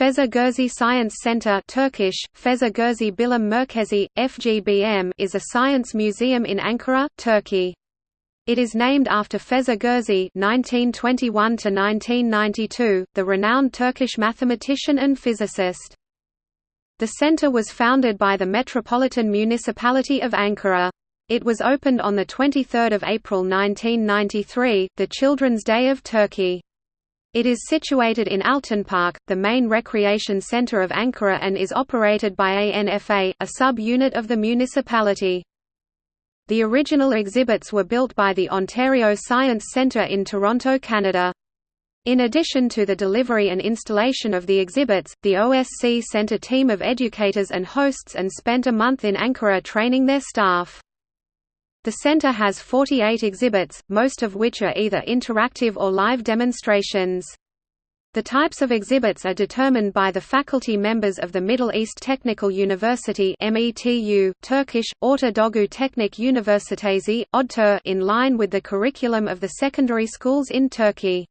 Feza Gürsey Science Center Turkish, Feza Gürsey Bilim Merkezi, FGBM is a science museum in Ankara, Turkey. It is named after Feza Gürsey (1921–1992), the renowned Turkish mathematician and physicist. The center was founded by the Metropolitan Municipality of Ankara. It was opened on 23 April 1993, the Children's Day of Turkey. It is situated in Altınpark, the main recreation centre of Ankara and is operated by ANFA, a sub-unit of the municipality. The original exhibits were built by the Ontario Science Centre in Toronto, Canada. In addition to the delivery and installation of the exhibits, the OSC sent a team of educators and hosts and spent a month in Ankara training their staff. The center has 48 exhibits, most of which are either interactive or live demonstrations. The types of exhibits are determined by the faculty members of the Middle East Technical University METU, Turkish, Orta Doğu Teknik Üniversitesi, ODTÜ in line with the curriculum of the secondary schools in Turkey.